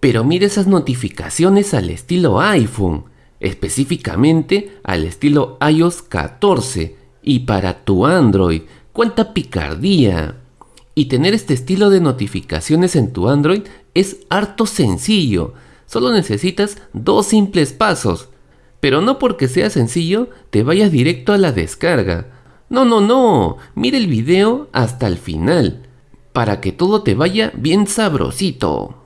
Pero mira esas notificaciones al estilo iPhone, específicamente al estilo iOS 14 y para tu Android. ¡Cuánta picardía! Y tener este estilo de notificaciones en tu Android es harto sencillo. Solo necesitas dos simples pasos. Pero no porque sea sencillo te vayas directo a la descarga. No, no, no. Mira el video hasta el final. Para que todo te vaya bien sabrosito.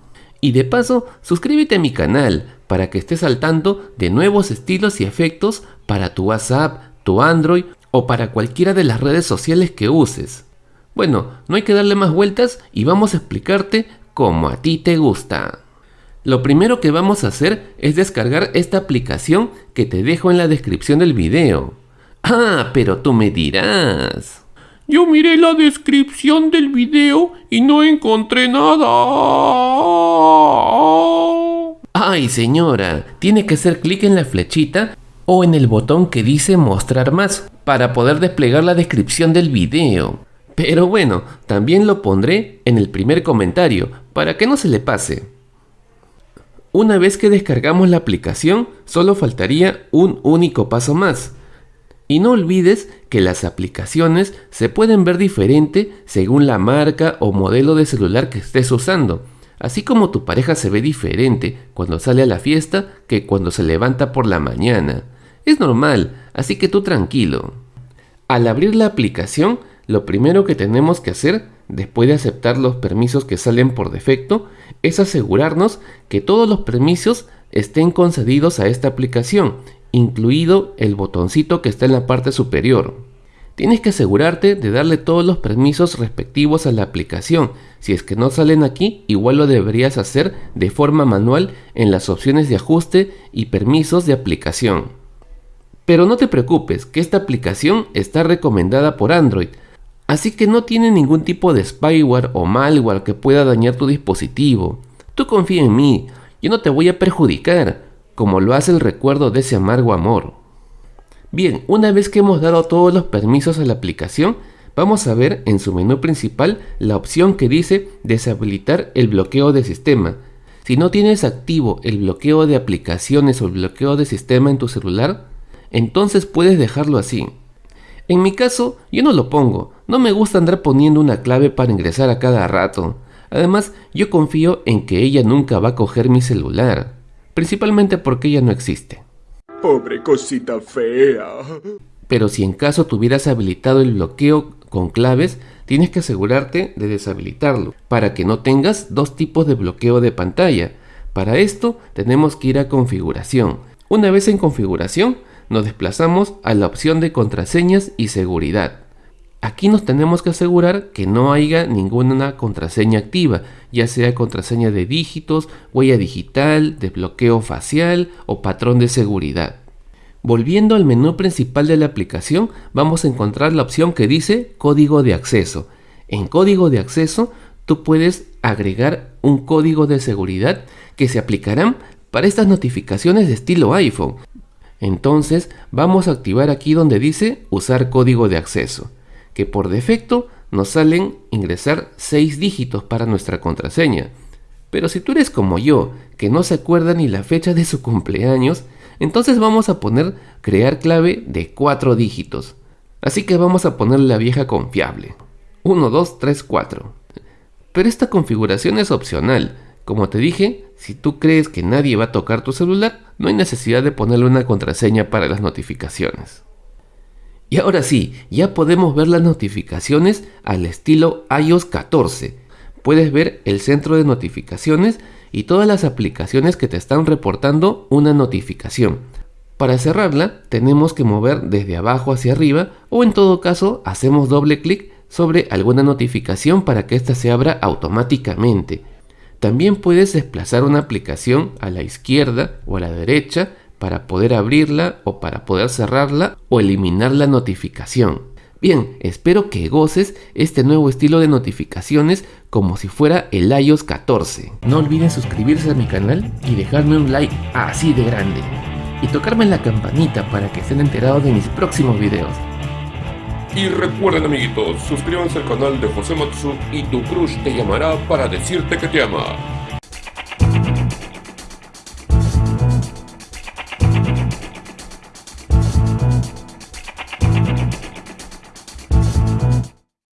Y de paso, suscríbete a mi canal para que estés al tanto de nuevos estilos y efectos para tu WhatsApp, tu Android o para cualquiera de las redes sociales que uses. Bueno, no hay que darle más vueltas y vamos a explicarte como a ti te gusta. Lo primero que vamos a hacer es descargar esta aplicación que te dejo en la descripción del video. Ah, pero tú me dirás. Yo miré la descripción del video y no encontré nada. Ay señora, tiene que hacer clic en la flechita o en el botón que dice mostrar más para poder desplegar la descripción del video. Pero bueno, también lo pondré en el primer comentario para que no se le pase. Una vez que descargamos la aplicación, solo faltaría un único paso más. Y no olvides que las aplicaciones se pueden ver diferente según la marca o modelo de celular que estés usando, así como tu pareja se ve diferente cuando sale a la fiesta que cuando se levanta por la mañana. Es normal, así que tú tranquilo. Al abrir la aplicación, lo primero que tenemos que hacer, después de aceptar los permisos que salen por defecto, es asegurarnos que todos los permisos estén concedidos a esta aplicación, incluido el botoncito que está en la parte superior. Tienes que asegurarte de darle todos los permisos respectivos a la aplicación. Si es que no salen aquí, igual lo deberías hacer de forma manual en las opciones de ajuste y permisos de aplicación. Pero no te preocupes, que esta aplicación está recomendada por Android, Así que no tiene ningún tipo de spyware o malware que pueda dañar tu dispositivo. Tú confía en mí, yo no te voy a perjudicar, como lo hace el recuerdo de ese amargo amor. Bien, una vez que hemos dado todos los permisos a la aplicación, vamos a ver en su menú principal la opción que dice deshabilitar el bloqueo de sistema. Si no tienes activo el bloqueo de aplicaciones o el bloqueo de sistema en tu celular, entonces puedes dejarlo así. En mi caso, yo no lo pongo, no me gusta andar poniendo una clave para ingresar a cada rato. Además, yo confío en que ella nunca va a coger mi celular, principalmente porque ella no existe. Pobre cosita fea. Pero si en caso tuvieras habilitado el bloqueo con claves, tienes que asegurarte de deshabilitarlo, para que no tengas dos tipos de bloqueo de pantalla. Para esto tenemos que ir a configuración. Una vez en configuración, nos desplazamos a la opción de contraseñas y seguridad. Aquí nos tenemos que asegurar que no haya ninguna contraseña activa, ya sea contraseña de dígitos, huella digital, desbloqueo facial o patrón de seguridad. Volviendo al menú principal de la aplicación, vamos a encontrar la opción que dice código de acceso. En código de acceso, tú puedes agregar un código de seguridad que se aplicarán para estas notificaciones de estilo iPhone. Entonces vamos a activar aquí donde dice usar código de acceso, que por defecto nos salen ingresar 6 dígitos para nuestra contraseña. Pero si tú eres como yo, que no se acuerda ni la fecha de su cumpleaños, entonces vamos a poner crear clave de 4 dígitos. Así que vamos a poner la vieja confiable. 1, 2, 3, 4. Pero esta configuración es opcional, como te dije, si tú crees que nadie va a tocar tu celular, no hay necesidad de ponerle una contraseña para las notificaciones. Y ahora sí, ya podemos ver las notificaciones al estilo iOS 14. Puedes ver el centro de notificaciones y todas las aplicaciones que te están reportando una notificación. Para cerrarla tenemos que mover desde abajo hacia arriba o en todo caso hacemos doble clic sobre alguna notificación para que ésta se abra automáticamente. También puedes desplazar una aplicación a la izquierda o a la derecha para poder abrirla o para poder cerrarla o eliminar la notificación. Bien, espero que goces este nuevo estilo de notificaciones como si fuera el iOS 14. No olviden suscribirse a mi canal y dejarme un like así de grande. Y tocarme la campanita para que estén enterados de mis próximos videos. Y recuerden amiguitos, suscríbanse al canal de José Matsu y tu crush te llamará para decirte que te ama.